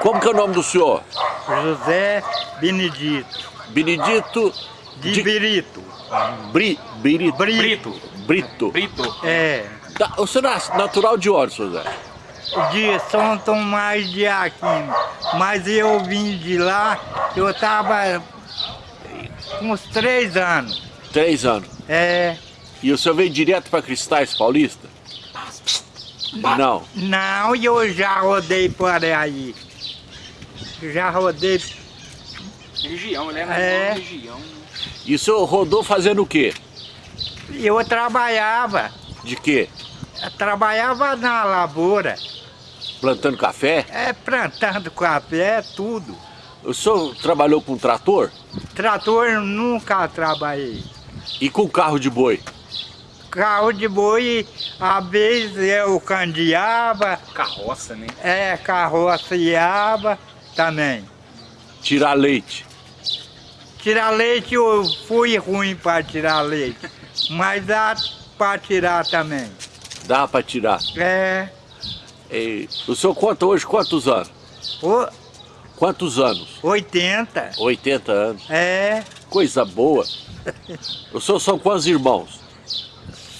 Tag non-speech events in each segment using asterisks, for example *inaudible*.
Como que é o nome do senhor? José Benedito. Benedito De, De- Birito. Bri, Birito. Brito. Brito. Brito. É. Tá, o senhor é natural de onde, senhor Zé? De São Tomás de Aquino. Mas eu vim de lá, eu tava com uns três anos. Três anos. É. E o senhor veio direto para Cristais Paulista? Não. Não, eu já rodei por aí. Já rodei. Região, né? É. Região. E o senhor rodou fazendo o quê? Eu trabalhava. De quê? Eu trabalhava na lavoura. Plantando café? É, plantando café, tudo. O senhor trabalhou com trator? Trator nunca trabalhei. E com carro de boi? Carro de boi, às vezes eu candeava, Carroça, né? é, carroceava também. Tirar leite? Tirar leite eu fui ruim para tirar leite, mas dá para tirar também. Dá para tirar. É, E o senhor conta hoje quantos anos? o- Quantos anos? 80, 80 anos. é, Coisa boa. O senhor são quantos irmãos?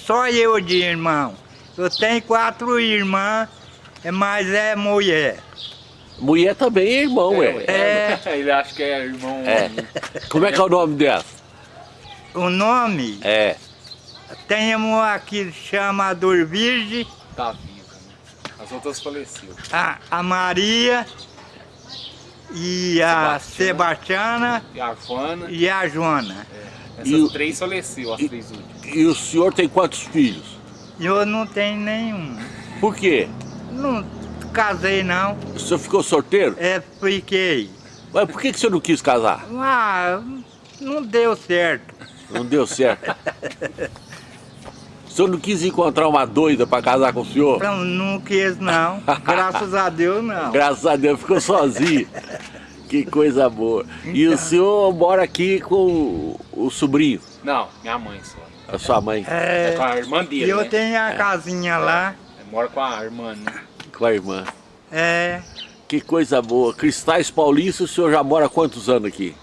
só eu de irmão. Eu tenho quatro irmãs, mas é mulher. Mulher também é irmão, é. É. *laughs* Ele acha que é irmão. É. Como é que é o nome dela? O nome, É. tem uma que chama Dorvirge, Tá viva, né? As outras faleceram. a, a Maria e a Sebastiana E a Fana. e a Joana. Essas E três faleceram, as três últimas. E o senhor tem quantos filhos? Eu não tenho nenhum. Por quê? Não casei não, O senhor ficou sorteiro? é fiquei. Mas por que, que o senhor não quis casar? Ah, não deu certo. Não deu certo. O senhor não quis encontrar uma doida para casar com o senhor? Então, não quis não. Graças a Deus não. Graças a Deus ficou sozinho. Que coisa boa. E o senhor mora aqui com o, o sobrinho, Não, minha mãe só. a sua mãe, É, É, com a irmã dele, eu né? tenho a casinha lá. É, Mora com a irmã, né? Com a irmã. É, Que coisa boa. Cristais Paulista, o senhor já mora há quantos anos aqui?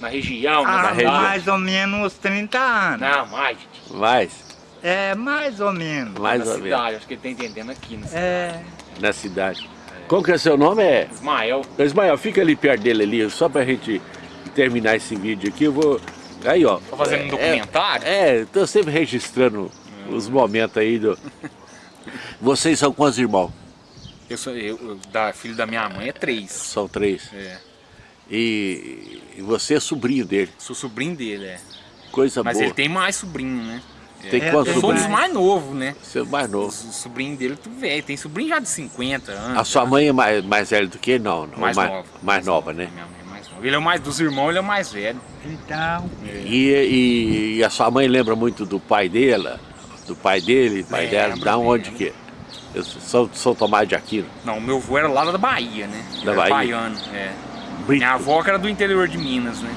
Na região, na há região. mais ou menos uns 30 anos. Não, mais, gente. Mais? É, mais ou menos. Mais na ou menos. cidade, acho que ele tá entendendo aqui, né? É, Na cidade. Como que é seu nome? É... Ismael. Ismael, fica ali perto dele ali, só pra gente terminar esse vídeo aqui, eu vou... Aí, ó. Tá fazendo um documentário? É, é, tô sempre registrando os momentos aí do... *laughs* Vocês são quantos irmãos? Eu sou eu, eu- da filho da minha mãe é três. São três. É. E, e você é sobrinho dele. Sou sobrinho dele, é. Coisa Mas boa. ele tem mais sobrinho, né? Tem É, quantos Eu sou um dos sobrinhos? mais novos, né? Você é o mais novo. O sobrinho dele, tu velho. Tem sobrinho já de 50 anos. A sua mãe é mais, mais velha do que ele? Não, não. mais, mais, nova. mais nova, né? Minha mãe é mais nova. Ele é o mais dos irmãos, ele é o mais velho. então, E, e, e a sua mãe lembra muito do pai dela? Do pai dele, pai dela? Da onde que? Eu sou de São Tomás de Aquino. Não, meu avô era lá da Bahia, né? Ele Da era Bahia? baiano, é. Brito. Minha avó que era do interior de Minas, né?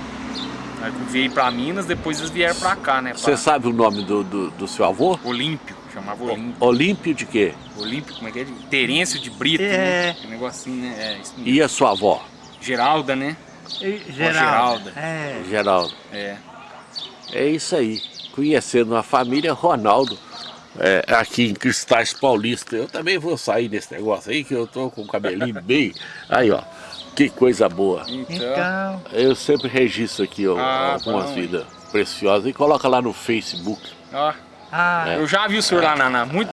Aí veio pra Minas, depois eles vieram pra cá, né? Você Pra sabe o nome do, do, do seu avô? Olímpio, chamava Olímpio. Olímpio de quê? Olímpio, como é que é? Terêncio de Brito, É. né? Que negocinho, né? É, isso mesmo. E a sua avó? Geralda, né? e Geralda. Geraldo. É, Geraldo. É. É isso aí. Conhecendo a família Ronaldo. É, aqui em Cristais Paulista. Eu também vou sair desse negócio aí, que eu tô com o cabelinho bem. Aí, ó. Que coisa boa. Então, então, Eu sempre registro aqui ó, Ah, algumas bom, vidas preciosas e coloca lá no Facebook. ó, ah, É. eu já vi o senhor lá na, na- muito